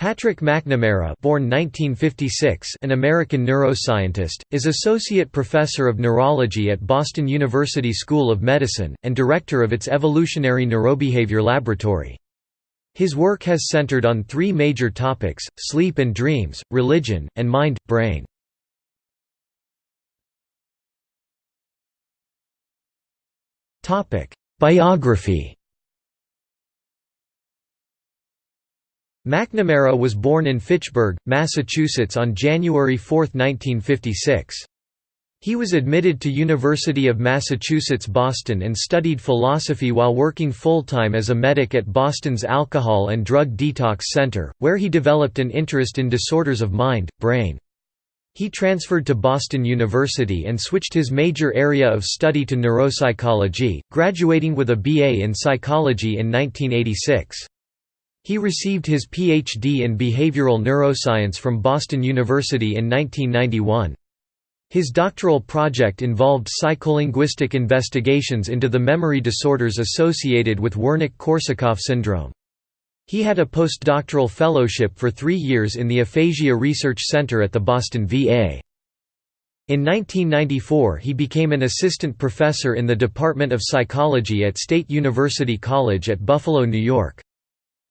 Patrick McNamara born 1956, an American neuroscientist, is Associate Professor of Neurology at Boston University School of Medicine, and Director of its Evolutionary Neurobehavior Laboratory. His work has centered on three major topics, sleep and dreams, religion, and mind-brain. Biography McNamara was born in Fitchburg, Massachusetts on January 4, 1956. He was admitted to University of Massachusetts Boston and studied philosophy while working full-time as a medic at Boston's Alcohol and Drug Detox Center, where he developed an interest in disorders of mind, brain. He transferred to Boston University and switched his major area of study to neuropsychology, graduating with a BA in psychology in 1986. He received his Ph.D. in behavioral neuroscience from Boston University in 1991. His doctoral project involved psycholinguistic investigations into the memory disorders associated with Wernicke-Korsakoff syndrome. He had a postdoctoral fellowship for three years in the Aphasia Research Center at the Boston VA. In 1994 he became an assistant professor in the Department of Psychology at State University College at Buffalo, New York.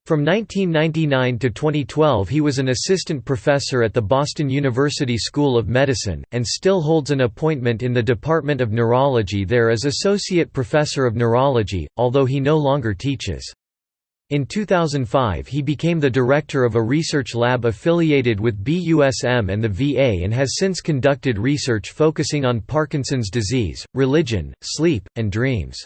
From 1999 to 2012 he was an assistant professor at the Boston University School of Medicine, and still holds an appointment in the Department of Neurology there as Associate Professor of Neurology, although he no longer teaches. In 2005 he became the director of a research lab affiliated with BUSM and the VA and has since conducted research focusing on Parkinson's disease, religion, sleep, and dreams.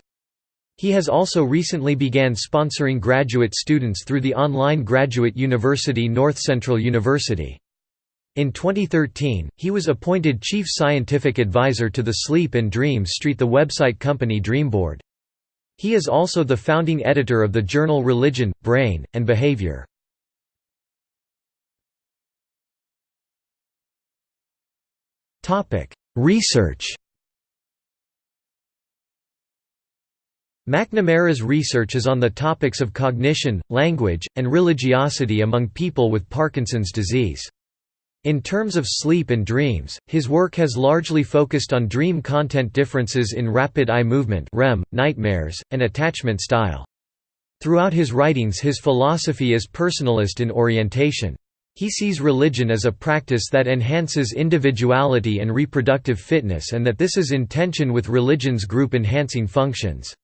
He has also recently began sponsoring graduate students through the online graduate university North Central University. In 2013, he was appointed Chief Scientific Advisor to the Sleep and Dreams Street the website company Dreamboard. He is also the founding editor of the journal Religion, Brain, and Behavior. Research McNamara's research is on the topics of cognition, language, and religiosity among people with Parkinson's disease. In terms of sleep and dreams, his work has largely focused on dream content differences in rapid eye movement REM, nightmares, and attachment style. Throughout his writings his philosophy is personalist in orientation. He sees religion as a practice that enhances individuality and reproductive fitness and that this is in tension with religion's group-enhancing functions.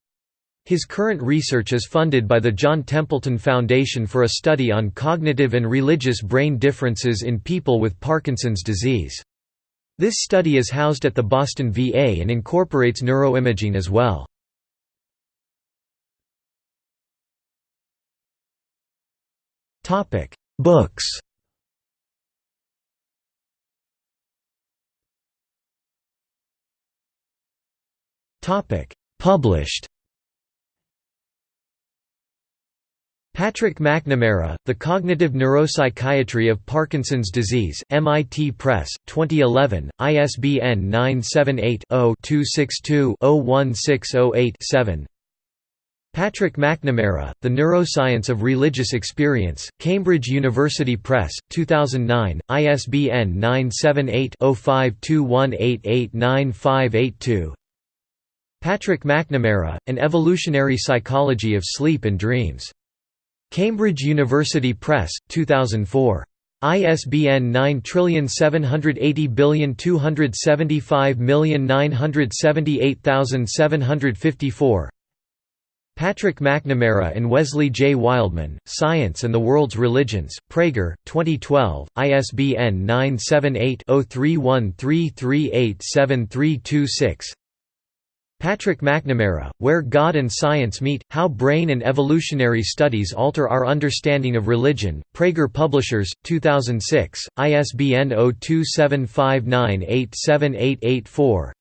His current research is funded by the John Templeton Foundation for a study on cognitive and religious brain differences in people with Parkinson's disease. This study is housed at the Boston VA and incorporates neuroimaging as well. Topic: Books Topic: Published Patrick McNamara, The Cognitive Neuropsychiatry of Parkinson's Disease MIT Press, 2011, ISBN 978-0-262-01608-7 Patrick McNamara, The Neuroscience of Religious Experience, Cambridge University Press, 2009, ISBN 978 0521889582 Patrick McNamara, An Evolutionary Psychology of Sleep and Dreams Cambridge University Press, 2004. ISBN 9780275978754 Patrick McNamara and Wesley J. Wildman, Science and the World's Religions, Praeger, 2012, ISBN 978 0313387326 Patrick McNamara, Where God and Science Meet, How Brain and Evolutionary Studies Alter Our Understanding of Religion, Praeger Publishers, 2006, ISBN 0275987884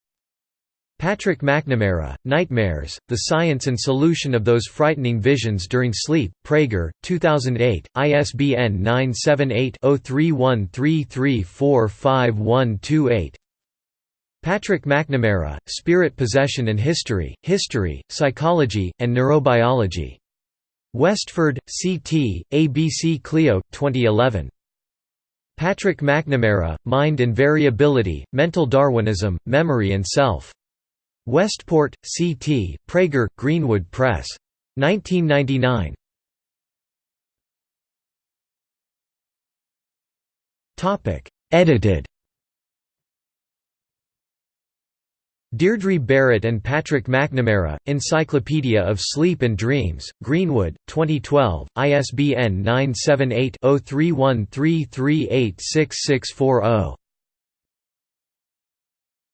Patrick McNamara, Nightmares, The Science and Solution of Those Frightening Visions During Sleep, Praeger, 2008, ISBN 978 0313345128 Patrick McNamara, Spirit Possession and History, History, Psychology, and Neurobiology. Westford, C.T., ABC Clio, 2011. Patrick McNamara, Mind and Variability, Mental Darwinism, Memory and Self. Westport, C.T., Praeger, Greenwood Press. 1999. Edited Deirdre Barrett and Patrick McNamara, Encyclopedia of Sleep and Dreams, Greenwood, 2012, ISBN 978-0313386640.